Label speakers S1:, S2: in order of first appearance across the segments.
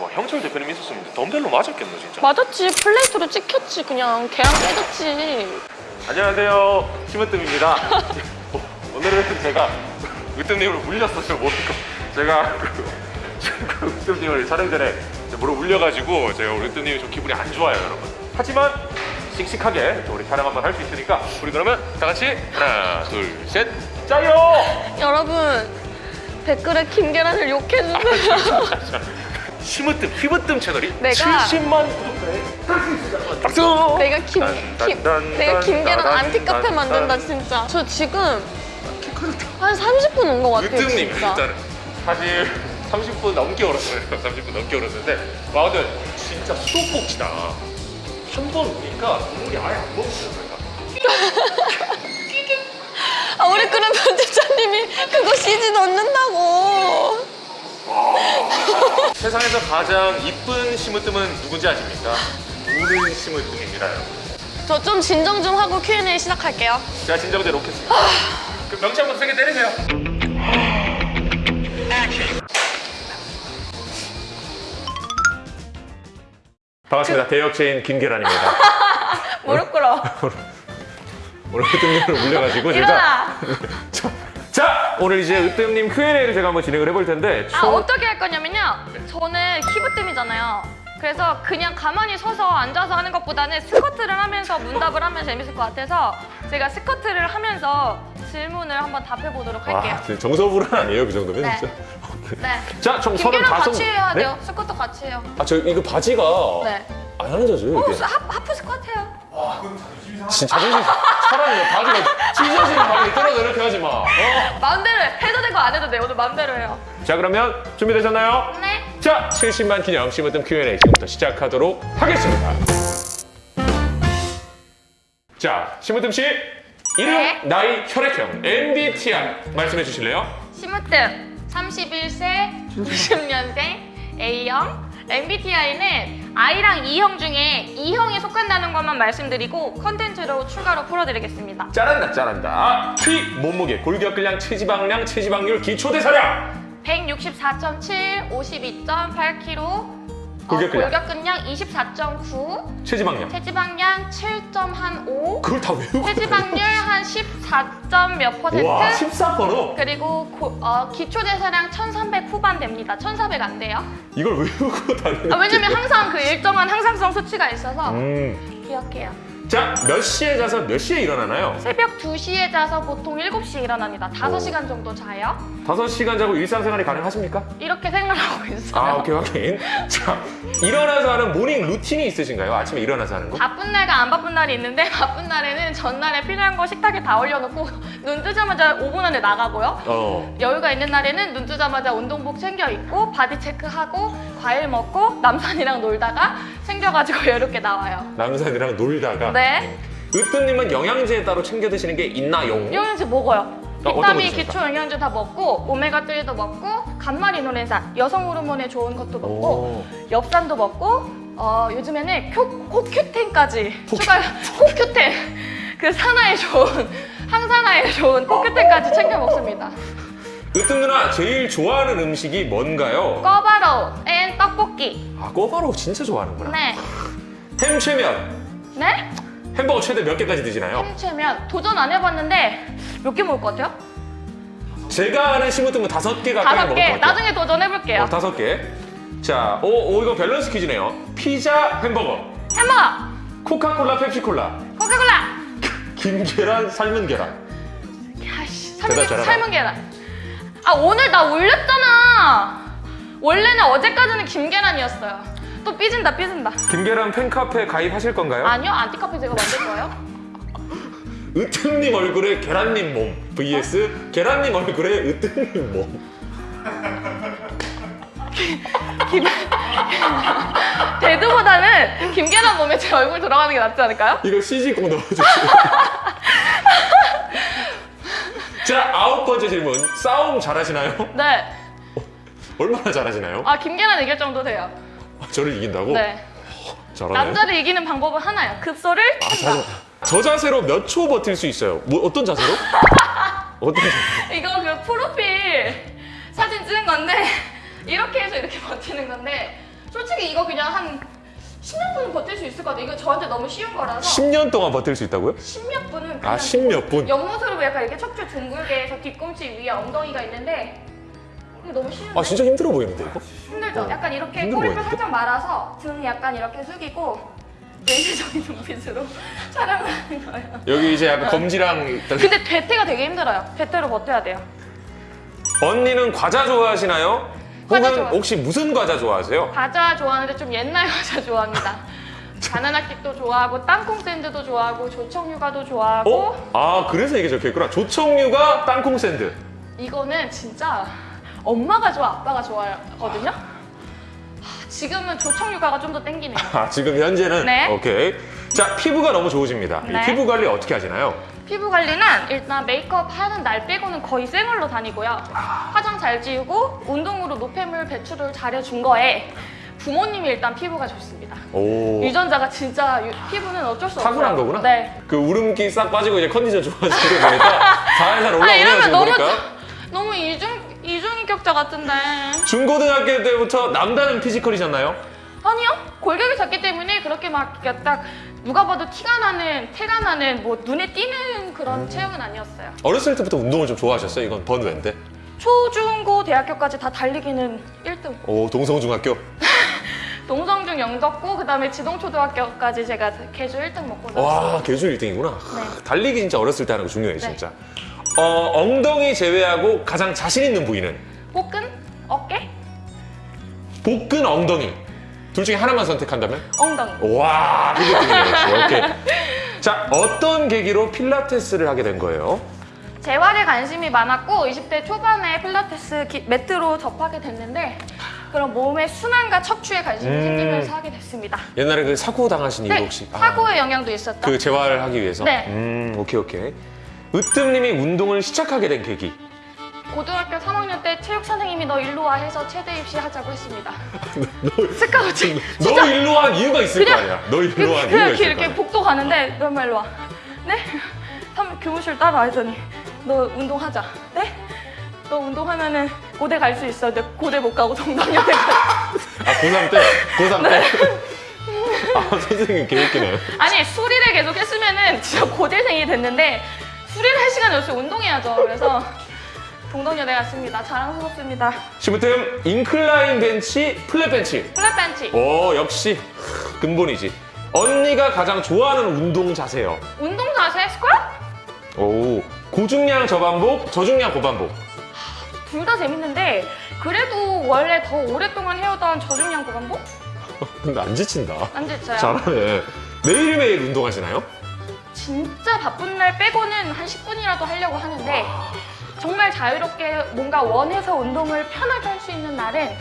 S1: 와 형철 대표님 있었으면 덤벨로 맞았겠노 진짜.
S2: 맞았지 플레이트로 찍혔지 그냥 걔랑 깨졌지
S1: 안녕하세요 심으뜸입니다. 오늘은 제가 으뜸님을 물렸어요 모르고 제가 그 으뜸님을 촬영 전에 모르 울려가지고 제가 우리 으뜸님이 좀 기분이 안 좋아요 여러분. 하지만 씩씩하게 또 우리 촬영 한번 할 수 있으니까 우리 그러면 다 같이 하나 둘셋 짜요.
S2: 여러분 댓글에 김계란을 욕해주세요
S1: 심으뜸 휘브뜸 채널이
S2: 내가-
S1: 70만 구독자에 박수.
S2: 내가 김,
S1: 단,
S2: 김
S1: 단,
S2: 내가
S1: 단,
S2: 김계란
S1: 단,
S2: 안티카페
S1: 단,
S2: 만든다
S1: 단.
S2: 진짜. 저 지금 한 30분 온 것 같아요
S1: 으뜸님
S2: 진짜.
S1: 일단은. 사실 30분 넘게 얼었어요. 30분 넘게 얼었는데 와 근데 진짜 수도꼭지다. 한 번 오니까 국물이 아예 안 먹었어요
S2: 아 우리 그런 편집자님이 그거 CG 넣는다고
S1: 세상에서 가장 이쁜 심으뜸은 누군지 아십니까? 우는 심으뜸입니다 여러분
S2: 저좀 진정 좀 하고 Q&A 시작할게요.
S1: 제가 진정대로 놓겠습니다. 그 명치 한번 세게 때리세요. 반갑습니다. 대역체인 김계란입니다.
S2: 무릎 꿇어.
S1: 오늘 으뜸님을 울려가지고 제가
S2: 일어나
S1: 자, 오늘 이제 으뜸님 Q&A를 제가 한번 진행을 해볼 텐데
S2: 아
S1: 총-
S2: 어떻게 할 거냐면요 저는 키보뜸이잖아요 그래서 그냥 가만히 서서 앉아서 하는 것보다는 스쿼트를 하면서 문답을 하면 재밌을 것 같아서 제가 스쿼트를 하면서 질문을 한번 답해 보도록 할게요
S1: 와, 정서불안 아니에요 그 정도면
S2: 네.
S1: 진짜?
S2: 네
S1: 자, 총
S2: 김계랑
S1: 35.
S2: 같이 해야
S1: 네?
S2: 돼요 스쿼트 같이 해요
S1: 아, 저 이거 바지가 네안 앉아져요
S2: 어,
S1: 이게.
S2: 하, 하프 스쿼트 해요
S1: 진짜 자존심 차라리 너 바지가 찢어지는 바지 떨어져 이렇게 하지 마. 어?
S2: 마음대로 해도 되고 안 해도 돼요 오늘 마음대로 해요
S1: 자, 그러면 준비되셨나요?
S2: 네
S1: 자, 70만 기념 심으뜸 Q&A 지금부터 시작하도록 하겠습니다. 자, 심으뜸 씨 이름,
S2: 네.
S1: 나이, 혈액형, MBTI 말씀해 주실래요?
S2: 심으뜸 31세 90년생 A형 MBTI는 I랑 E형 중에 E형에 속한다는 것만 말씀드리고 컨텐츠로 추가로 풀어드리겠습니다
S1: 잘한다, 잘한다. 키, 몸무게, 골격근량, 체지방량, 체지방률, 기초대사량.
S2: 164.7, 52.8kg
S1: 골격근량.
S2: 골격근량 24.9
S1: 체지방량.
S2: 체지방량 7.15
S1: 그걸 다 외우고.
S2: 체지방률 한 14점 몇 퍼센트
S1: 와, 14%?
S2: 그리고 고- 어, 기초대사량 1300 후반 됩니다 1400 안 돼요
S1: 이걸 외우고 다니는.
S2: 아, 왜냐면 항상 그 일정한 항상성 수치가 있어서
S1: 음.
S2: 기억해요.
S1: 자, 몇 시에 자서 몇 시에 일어나나요?
S2: 새벽 2시에 자서 보통 7시에 일어납니다. 5시간 정도 자요.
S1: 5시간 자고 일상생활이 가능하십니까?
S2: 이렇게 생각하고 있어요.
S1: 아, 오케이, 확인. 자, 일어나서 하는 morning routine이 있으신가요? 아침에 일어나서 하는 거?
S2: 바쁜 날과 안 바쁜 날이 있는데 바쁜 날에는 전날에 필요한 거 식탁에 다 올려놓고 눈 뜨자마자 5분 안에 나가고요.
S1: 어.
S2: 여유가 있는 날에는 눈 뜨자마자 운동복 챙겨 입고 body check하고 과일 먹고 남산이랑 놀다가 챙겨가지고 여유롭게 나와요.
S1: 남산이랑 놀다가.
S2: 네.
S1: 으뜸님은 영양제 따로 챙겨 드시는 게 있나요?
S2: 영양제 먹어요.
S1: 어,
S2: 비타민? 기초 영양제 다 먹고 오메가3도 먹고 간말 이노렌산 여성 호르몬에 좋은 것도 먹고
S1: 오.
S2: 엽산도 먹고 어, 요즘에는 코, 코큐텐까지 추가 코큐텐 그 산화에 좋은 항산화에 좋은 코큐텐까지 챙겨 먹습니다.
S1: 으뜸 누나 제일 좋아하는 음식이 뭔가요?
S2: 꿔바로우 and 떡볶이.
S1: 아, 꿔바로우 진짜 좋아하는구나.
S2: 네.
S1: 햄최몇.
S2: 네?
S1: 햄버거 최대 몇 개까지 드시나요?
S2: 햄최몇 도전 안 해봤는데 몇 개 먹을 것 같아요?
S1: 제가 아는 심으뜸은 다섯 개 가까이
S2: 다섯
S1: 먹을
S2: 개.
S1: 것 같아요.
S2: 나중에 도전해볼게요.
S1: 어, 다섯 개. 자, 오, 오 이거 밸런스 퀴즈네요. 피자, 햄버거,
S2: 햄버거,
S1: 코카콜라, 펩시콜라,
S2: 코카콜라.
S1: 찐계란, 삶은 계란.
S2: 야씨 삶은? 삶은 계란 아 오늘 나 올렸잖아 원래는 어제까지는 김계란이었어요 또 삐진다 삐진다
S1: 김계란 팬카페 가입하실 건가요?
S2: 아니요 안티카페 제가 만들 거예요
S1: 으뜸님 얼굴에 계란님 몸 vs 계란님 얼굴에 으뜸님 몸.
S2: 김... 대두보다는 김계란 몸에 제 얼굴 들어가는 게 낫지 않을까요?
S1: 이거 CG 꼭 넣어주세요. 자, 아홉 번째 질문. 싸움 잘하시나요?
S2: 네.
S1: 얼마나 잘하시나요?
S2: 아 김계란 이길 정도 돼요.
S1: 저를 이긴다고?
S2: 네.
S1: 잘하나요?
S2: 남자를 이기는 방법은 하나예요. 급소를
S1: 아. 자, 저 자세로 몇 초 버틸 수 있어요? 뭐 어떤 자세로? 어떤 자세?
S2: 이거 그 프로필 사진 찍은 건데 이렇게 해서 이렇게 버티는 건데 솔직히 이거 그냥 한 10년 분은 버틸 수 있을 것 같아요. 이거 저한테 너무 쉬운 거라서
S1: 10년 동안 버틸 수 있다고요?
S2: 10몇 분은
S1: 아,
S2: 그냥
S1: 10몇 분?
S2: 옆모습으로 약간 이렇게 척추 둥글게 해서 뒤꿈치 위에 엉덩이가 있는데 이거 너무 쉬운데?
S1: 아, 진짜 힘들어 보이는데, 이거?
S2: 힘들죠?
S1: 어,
S2: 약간 이렇게 꼬리뼈? 살짝 말아서 등 약간 이렇게 숙이고 내시적인 눈빛으로 촬영을 하는 거예요.
S1: 여기 이제 약간 검지랑.
S2: 근데 대퇴가 되게 힘들어요. 대퇴로 버텨야 돼요.
S1: 언니는 과자 좋아하시나요?
S2: 과자
S1: 혹은
S2: 좋아해요.
S1: 혹시 무슨 과자 좋아하세요?
S2: 과자 좋아하는데 좀 옛날 과자 좋아합니다. 바나나 킥도 좋아하고 땅콩 샌드도 좋아하고 조청유과도 좋아하고
S1: 어? 아, 그래서 이게 적혀 있구나. 조청유과 땅콩 샌드.
S2: 이거는 진짜 엄마가 좋아 아빠가 좋아하거든요. 하, 지금은 조청유과가 좀 더 땡기네요.
S1: 아, 지금 현재는
S2: 네.
S1: 오케이. 자, 피부가 너무 좋으십니다. 이
S2: 네.
S1: 피부 관리 어떻게 하시나요?
S2: 피부 관리는 일단 메이크업 하는 날 빼고는 거의 생얼로 다니고요. 화장 잘 지우고 운동으로 노폐물 배출을 잘해준 거에 부모님이 일단 피부가 좋습니다.
S1: 오.
S2: 유전자가 진짜 유- 피부는 어쩔 수 없어요.
S1: 타고난 거구나?
S2: 네.
S1: 그 우름기 싹 빠지고 이제 컨디션 좋아지는 거 보니까 살살
S2: 아
S1: 올라오네요,
S2: 이러면
S1: 지금
S2: 너무
S1: 보니까.
S2: 너무 이중 이중인격자 같은데.
S1: 중고등학교 때부터 남다른 피지컬이셨나요?
S2: 아니요. 골격이 작기 때문에 그렇게 막 딱 누가 봐도 티가 나는 티가 나는 뭐 눈에 띄는 그런
S1: 음.
S2: 체형은 아니었어요.
S1: 어렸을 때부터 운동을 좀 좋아하셨어요? 이건 번외인데.
S2: 초 중 고 대학교까지 다 달리기는 1등.
S1: 오, 동성중학교.
S2: 동성중 영덕고 그다음에 지동초등학교까지 제가 개주 1등 먹고.
S1: 와, 개주 1등이구나.
S2: 네.
S1: 달리기 진짜 어렸을 때 하는 거 중요해,
S2: 네.
S1: 진짜. 어, 엉덩이 제외하고 가장 자신 있는 부위는?
S2: 복근, 어깨,
S1: 복근, 엉덩이. 둘 중에 하나만 선택한다면?
S2: 엉덩이.
S1: 와, 뜨네요. 오케이. 자, 어떤 계기로 필라테스를 하게 된 거예요?
S2: 재활에 관심이 많았고 20대 초반에 필라테스 기- 매트로 접하게 됐는데 그런 몸의 순환과 척추에 관심이
S1: 음.
S2: 생기면서 하게 됐습니다.
S1: 옛날에 그 사고 당하신 이유
S2: 네,
S1: 혹시? 아,
S2: 사고의 영향도 있었죠.
S1: 그 재활하기 위해서?
S2: 네.
S1: 음, 오케이, 오케이. 으뜸님이 운동을 시작하게 된 계기.
S2: 고등학교 3학년 때 체육 선생님이 너 일로 와 해서 체대 입시하자고 했습니다. 스카우트.
S1: 너 일로 한 이유가 있을
S2: 그냥-
S1: 거 아니야. 너 일로 한 이유가 있을
S2: 이렇게
S1: 거야.
S2: 복도 가는데 너 일로 와. 네? 삼- 교무실 따라와 했더니 너 운동하자. 네? 너 운동하면은 고대 갈 수 있어. 근데 고대 못 가고 동덕여대 가.
S1: 아, 고3 때? 고3
S2: 네.
S1: 때? 아, 선생님 개웃기네.
S2: 아니 수리를 계속 했으면은 진짜 고대생이 됐는데 수리를 할 시간이 없어요. 운동해야죠. 그래서 동덕여대 갔습니다. 자랑스럽습니다.
S1: 심으뜸 incline 벤치, flat 벤치.
S2: flat 벤치.
S1: 오, 역시 근본이지. 언니가 가장 좋아하는 운동 자세요.
S2: 운동 자세 스쿼트?
S1: 오, 고중량 저반복, 저중량 고반복.
S2: 둘 다 재밌는데 그래도 원래 더 오랫동안 해오던 저중량 고반복?
S1: 근데 안 지친다.
S2: 안 지쳐요.
S1: 잘하네. 매일매일 운동하시나요?
S2: 진짜 바쁜 날 빼고는 한 10분이라도 하려고 하는데 정말 자유롭게 뭔가 원해서 운동을 편하게 할 수 있는 날은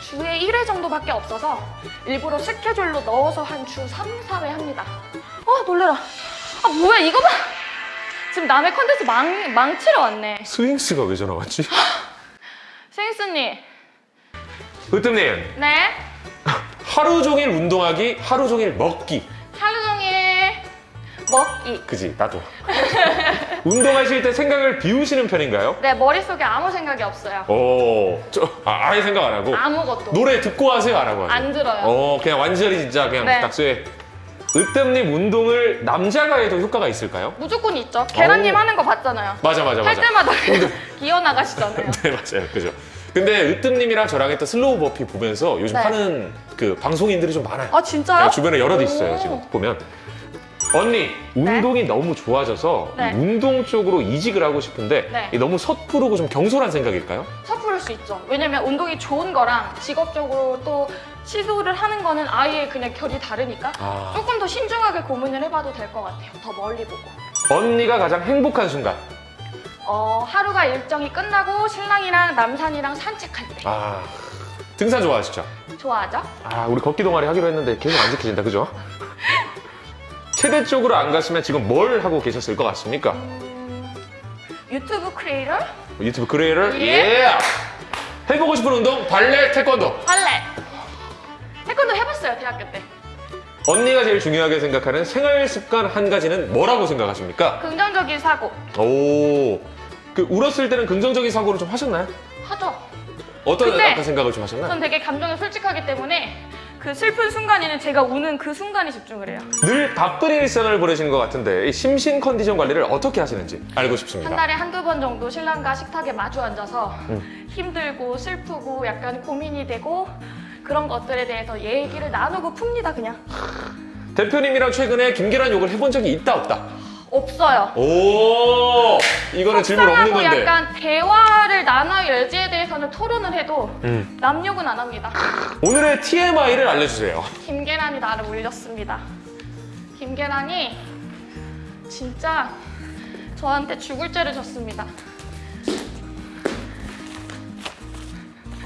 S2: 주에 1회 정도밖에 없어서 일부러 스케줄로 넣어서 한 주 3, 4회 합니다. 아 놀래라. 아 뭐야 이거 봐. 지금 남의 컨텐츠 망, 망치러 왔네.
S1: 스윙스가 왜 전화 왔지?
S2: 스윙스님.
S1: 으뜸님,
S2: 네.
S1: 하루 종일 운동하기, 하루 종일 먹기.
S2: 하루 종일 먹기.
S1: 그지, 나도. 운동하실 때 생각을 비우시는 편인가요?
S2: 네 머릿속에 아무 생각이 없어요.
S1: 오, 저, 아, 아예 생각 안 하고.
S2: 아무것도.
S1: 노래 듣고 하세요, 안 하고 하세요?
S2: 안 들어요.
S1: 어, 그냥 완전히 진짜 그냥
S2: 네.
S1: 딱 쇠. 으뜸님 운동을 남자가 해도 효과가 있을까요?
S2: 무조건 있죠. 계란님
S1: 오.
S2: 하는 거 봤잖아요.
S1: 맞아, 맞아,
S2: 할
S1: 맞아.
S2: 때마다 기어 나가시잖아요.
S1: 네, 맞아요. 그죠. 근데 으뜸님이랑 저랑 했던 slow burpee 보면서 요즘
S2: 네.
S1: 하는 그 방송인들이 좀 많아요.
S2: 아 진짜요?
S1: 네, 주변에 여럿
S2: 오.
S1: 있어요, 지금 보면. 언니, 운동이 너무 좋아져서
S2: 네.
S1: 운동 쪽으로 이직을 하고 싶은데
S2: 네.
S1: 이게 너무 섣부르고 좀 경솔한 생각일까요?
S2: 섣부를 수 있죠. 왜냐면 운동이 좋은 거랑 직업적으로 또 시도를 하는 거는 아예 그냥 결이 다르니까
S1: 아.
S2: 조금 더 신중하게 고민을 해봐도 될 것 같아요. 더 멀리 보고.
S1: 언니가 가장 행복한 순간.
S2: 어, 하루가 일정이 끝나고 신랑이랑 남산이랑 산책할 때
S1: 아, 등산 좋아하시죠?
S2: 좋아하죠?
S1: 아, 우리 걷기 동아리 하기로 했는데 계속 안 지켜진다, 그죠? 체대 쪽으로 안 갔으면 지금 뭘 하고 계셨을 것 같습니까?
S2: 음, 유튜브 크리에이터?
S1: 유튜브 크리에이터?
S2: 예.
S1: 예! 해보고 싶은 운동? 발레, 태권도.
S2: 발레. 태권도 해봤어요 대학교 때.
S1: 언니가 제일 중요하게 생각하는 생활 습관 한 가지는 뭐라고 생각하십니까?
S2: 긍정적인 사고.
S1: 오, 그 울었을 때는 긍정적인 사고를 좀 하셨나요?
S2: 하죠.
S1: 어떤 약간 생각을 좀 하셨나요?
S2: 전 되게 감정에 솔직하기 때문에 그 슬픈 순간에는 제가 우는 그 순간에 집중을 해요.
S1: 늘 바쁜 일상을 보내시는 것 같은데 이 심신 컨디션 관리를 어떻게 하시는지 알고
S2: 한
S1: 싶습니다.
S2: 달에 한두 번 정도 신랑과 식탁에 마주 앉아서
S1: 음.
S2: 힘들고 슬프고 약간 고민이 되고 그런 것들에 대해서 얘기를 나누고 풉니다 그냥.
S1: 대표님이랑 최근에 김계란 욕을 해본 적이 있다 없다?
S2: 없어요.
S1: 오 이거는 질문 없는 건데.
S2: 약간 대화를 나눠 여지에 대해서는 토론을 해도
S1: 음.
S2: 남욕은 안 합니다.
S1: 오늘의 TMI를 알려주세요.
S2: 김계란이 나를 울렸습니다. 김계란이 진짜 저한테 죽을 죄를 졌습니다.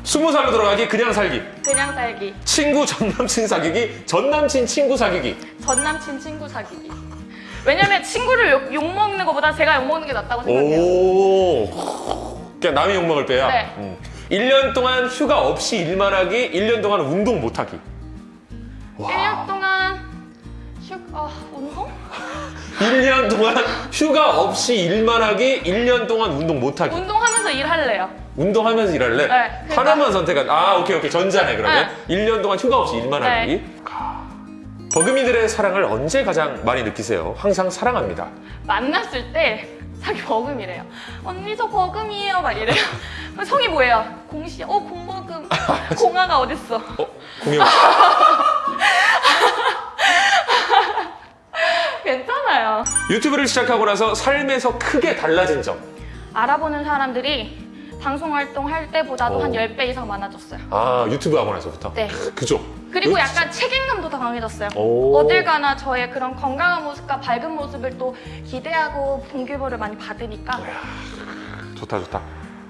S1: 스무 살로 돌아가기 그냥 살기.
S2: 그냥 살기.
S1: 친구 전 남친 사귀기 전 남친 친구 사귀기.
S2: 전 남친 친구 사귀기. 왜냐면 친구를 욕, 욕먹는 것보다 제가 욕먹는 게 낫다고 생각해요.
S1: 오 그냥 남의 욕먹을 빼야.
S2: 네.
S1: 음. 1년 동안 휴가 없이 일만 하기 1년 동안 운동 못 하기.
S2: 1년 동안 휴, 아, 운동?
S1: 1년 동안 휴가 없이 일만 하기 1년 동안 운동 못 하기.
S2: 운동하면서 일할래요.
S1: 운동하면서 일할래?
S2: 네, 그러니까-
S1: 하나만 선택한. 아, 오케이, 오케이. 전자네, 그러면. 1년 동안 휴가 없이 일만
S2: 네.
S1: 하기. 버금이들의 사랑을 언제 가장 많이 느끼세요? 항상 사랑합니다.
S2: 만났을 때 자기 버금이래요. 언니 저 버금이에요 막 이래요. 그럼 성이 뭐예요? 공시. 어 공버금. 공아가 어딨어?
S1: 어? 공영.
S2: 괜찮아요.
S1: 유튜브를 시작하고 나서 삶에서 크게 달라진 점.
S2: 알아보는 사람들이 방송 활동할 때보다도
S1: 오.
S2: 한 10배 이상 많아졌어요.
S1: 아, 유튜브 하고 나서부터?
S2: 네.
S1: 그죠?
S2: 그리고
S1: 그-
S2: 약간 책임감도 더 강해졌어요.
S1: 오.
S2: 어딜 가나 저의 그런 건강한 모습과 밝은 모습을 또 기대하고 동기부를 많이 받으니까
S1: 좋다, 좋다.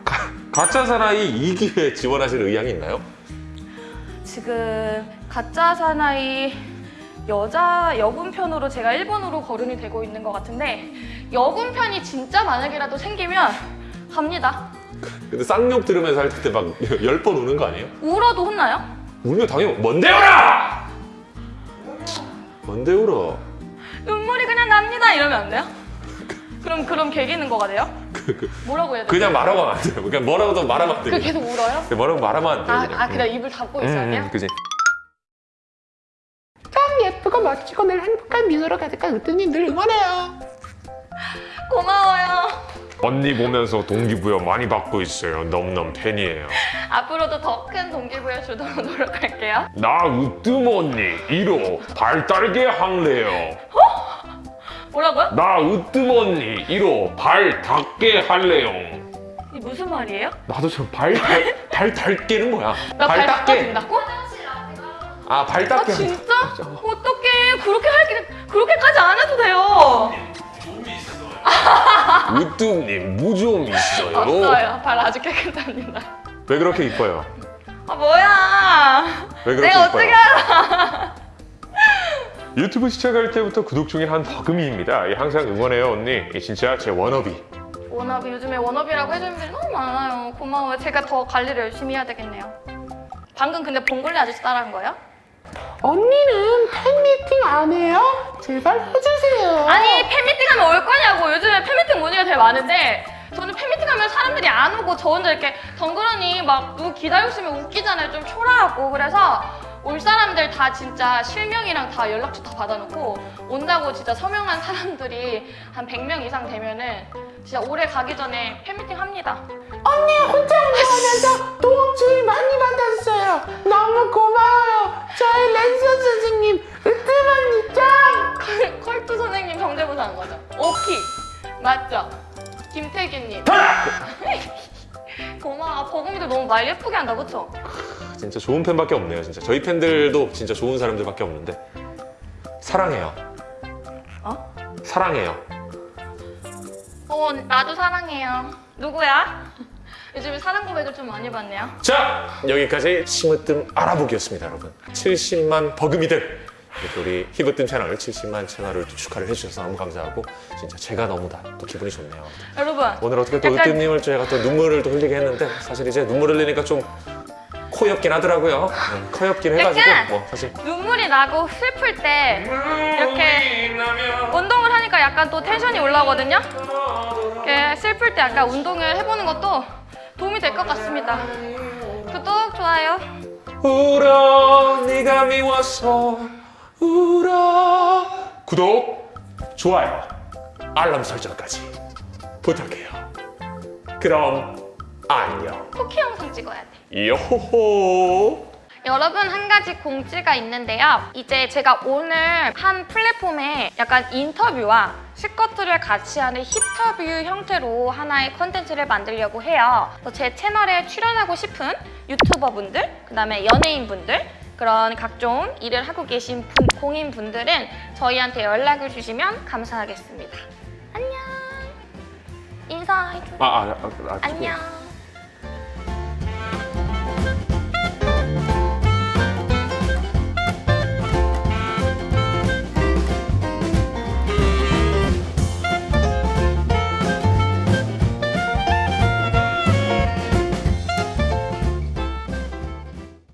S1: 가, 가짜 사나이 2기회 지원하실 의향이 있나요?
S2: 지금 가짜 사나이 여자 여군 편으로 제가 일본으로 거론이 되고 있는 것 같은데 여군 편이 진짜 만약이라도 생기면 갑니다.
S1: 근데 쌍욕 들으면서 할 때막열번 우는 거 아니에요?
S2: 울어도 혼나요?
S1: 울면 당연히 뭔데 울어! 뭔데 울어?
S2: 눈물이 그냥 납니다 이러면 안 돼요? 그럼 그럼 개기는 거가 돼요? 뭐라고 해야 돼?
S1: 그냥 말하면 안 돼요. 그냥 뭐라고도 말하면
S2: 안그
S1: 돼요.
S2: 계속 울어요?
S1: 뭐라고 말하면 안 돼요.
S2: 아,
S1: 그냥.
S2: 아 그냥 입을 닫고 있어야
S1: 음,
S2: 돼요?
S1: 음, 그지.
S3: 참 예쁘고 멋지고 늘 행복한 미소로 가득한 으뜸님 늘 응원해요.
S2: 고마워요.
S1: 언니 보면서 동기부여 많이 받고 있어요. 너무너무 팬이에요.
S2: 앞으로도 더 큰 동기부여 주도록 노력할게요.
S1: 나 으뜸 언니 1호 발 따르게 할래요.
S2: 뭐라고요?
S1: 나 으뜸 언니 1호 발 닿게 할래요.
S2: 이 무슨 말이에요?
S1: 나도 좀발발 닿게는 뭐야?
S2: 나발 닦아준다고?
S1: 아,
S2: 발아
S1: 닿게.
S2: 진짜? 어떡해 그렇게 할 게 그렇게까지 안 해도 돼요.
S1: 으뜸님 무좀 있어요.
S2: 없어요. 발 아주 깨끗합니다.
S1: 왜 그렇게 이뻐요?
S2: 아 뭐야?
S1: 왜 그렇게
S2: 내가
S1: 이뻐요?
S2: 어떻게 알아?
S1: 유튜브 시작할 때부터 구독 중인 한 버금이입니다. 예, 항상 응원해요 언니. 예, 진짜 제 워너비.
S2: 워너비 요즘에 워너비라고 해주는 분들이 너무 많아요. 고마워요. 제가 더 관리를 열심히 해야 되겠네요. 방금 근데 봉골레 아저씨 따라한 거예요?
S3: 언니는 팬미팅 안 해요? 제발 해주세요.
S2: 아니 팬미팅 하면 올 거냐고 요즘에 팬미팅 문의가 되게 많은데 저는 팬미팅 하면 사람들이 안 오고 저 혼자 이렇게 덩그러니 막 누구 기다리고 있으면 웃기잖아요 좀 초라하고 그래서 올 사람들 다 진짜 실명이랑 다 연락처 다 받아놓고 온다고 진짜 서명한 사람들이 한 100명 이상 되면은 진짜 올해 가기 전에 팬미팅 합니다
S3: 언니 혼자 운동하면서 도움 주의 많이 받았어요. 너무 고마워요. 저희 선
S2: 한 거죠 오키 맞죠? 김태균님 고마워 버금이도 너무 말 예쁘게 한다 그쵸?
S1: 진짜 좋은 팬밖에 없네요. 진짜 저희 팬들도 진짜 좋은 사람들밖에 없는데 사랑해요.
S2: 어?
S1: 사랑해요.
S2: 어, 나도 사랑해요. 누구야? 요즘에 사랑 고백을 좀 많이 받네요.
S1: 자 여기까지 심으뜸 알아보기였습니다, 여러분. 70만 버금이들. 이렇게 우리 히브뜸 채널 70만 채널을 또 축하를 해주셔서 너무 감사하고 진짜 제가 너무 다 또 기분이 좋네요.
S2: 여러분,
S1: 오늘 어떻게 또
S2: 약간-
S1: 으뜸님을 제가 또 눈물을 또 흘리게 했는데 사실 이제 눈물 흘리니까 좀 코엽긴 하더라고요. 네, 코엽긴 해가지고 뭐 사실
S2: 눈물이 나고 슬플 때 이렇게 운동을 하니까 약간 또 텐션이 올라오거든요? 예, 슬플 때 약간 운동을 해보는 것도 도움이 될 것 같습니다. 구독, 좋아요.
S1: 울어 네가 미워서 울어 구독 좋아요 알람 설정까지 부탁해요 그럼 안녕
S2: 쿠키 영상 찍어야 돼.
S1: 요호호
S2: 여러분 한 가지 공지가 있는데요. 이제 제가 오늘 한 플랫폼에 약간 인터뷰와 스커트를 같이 하는 힙터뷰 형태로 하나의 컨텐츠를 만들려고 해요. 제 채널에 출연하고 싶은 유튜버분들, 그 다음에 연예인분들, 그런 각종 일을 하고 계신 분- 공인분들은 저희한테 연락을 주시면 감사하겠습니다. 안녕. 인사해줘.
S1: 아, 아, 아, 아,
S2: 안녕.